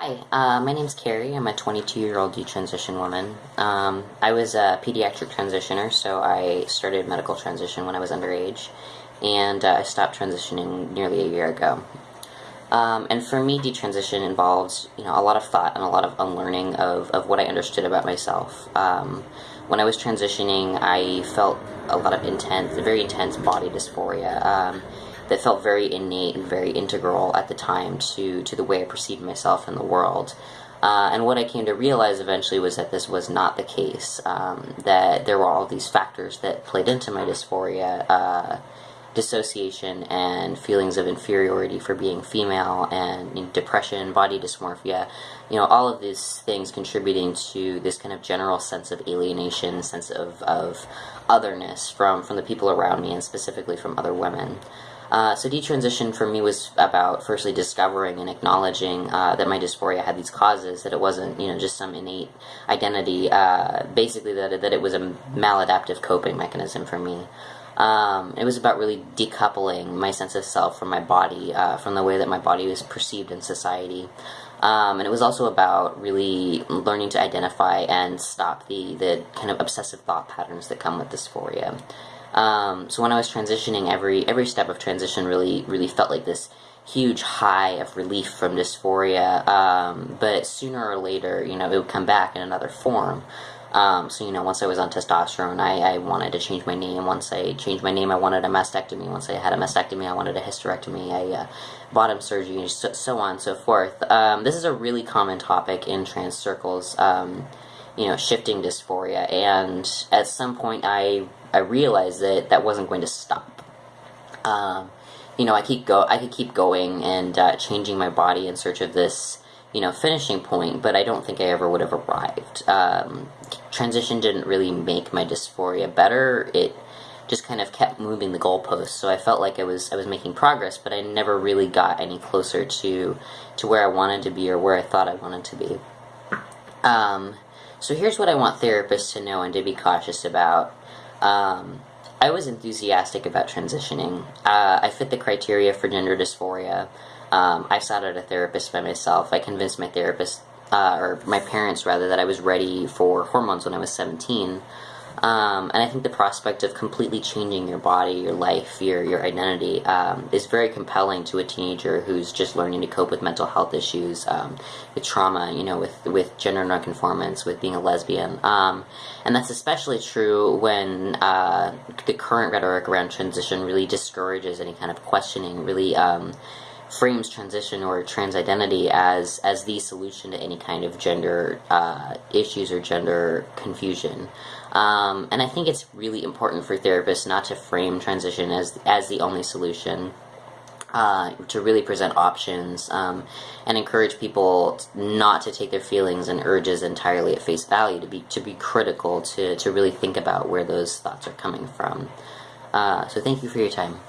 Hi, uh, my name's Carrie. I'm a 22 year old detransition woman. Um, I was a pediatric transitioner, so I started medical transition when I was underage, and uh, I stopped transitioning nearly a year ago. Um, and for me, detransition involves you know a lot of thought and a lot of unlearning of, of what I understood about myself. Um, when I was transitioning, I felt a lot of intense, very intense body dysphoria um, that felt very innate and very integral at the time to, to the way I perceived myself in the world. Uh, and what I came to realize eventually was that this was not the case. Um, that there were all these factors that played into my dysphoria, uh, dissociation, and feelings of inferiority for being female, and you know, depression, body dysmorphia. You know, all of these things contributing to this kind of general sense of alienation, sense of, of otherness from from the people around me, and specifically from other women. Uh, so detransition for me was about firstly discovering and acknowledging uh, that my dysphoria had these causes, that it wasn't you know just some innate identity, uh, basically that, that it was a maladaptive coping mechanism for me. Um, it was about really decoupling my sense of self from my body, uh, from the way that my body was perceived in society. Um, and it was also about really learning to identify and stop the, the kind of obsessive thought patterns that come with dysphoria. Um, so when I was transitioning, every every step of transition really really felt like this huge high of relief from dysphoria. Um, but sooner or later, you know, it would come back in another form. Um, so you know, once I was on testosterone, I, I wanted to change my name. Once I changed my name, I wanted a mastectomy. Once I had a mastectomy, I wanted a hysterectomy. I uh, bottom surgery, so, so on and so forth. Um, this is a really common topic in trans circles. Um, you know, shifting dysphoria, and at some point, I I realized that that wasn't going to stop. Um, you know, I keep go I could keep going and uh, changing my body in search of this, you know, finishing point, but I don't think I ever would have arrived. Um, transition didn't really make my dysphoria better. It just kind of kept moving the goalposts. So I felt like I was I was making progress, but I never really got any closer to to where I wanted to be or where I thought I wanted to be. Um, so here's what I want therapists to know and to be cautious about. Um, I was enthusiastic about transitioning. Uh, I fit the criteria for gender dysphoria. Um, I sought out a therapist by myself. I convinced my therapist, uh, or my parents rather, that I was ready for hormones when I was 17. Um, and I think the prospect of completely changing your body, your life, your your identity um, is very compelling to a teenager who's just learning to cope with mental health issues, um, with trauma, you know, with with gender nonconformance, with being a lesbian, um, and that's especially true when uh, the current rhetoric around transition really discourages any kind of questioning, really um, frames transition or trans identity as as the solution to any kind of gender uh, issues or gender confusion. Um, and I think it's really important for therapists not to frame transition as as the only solution. Uh, to really present options um, and encourage people not to take their feelings and urges entirely at face value, to be to be critical, to to really think about where those thoughts are coming from. Uh, so thank you for your time.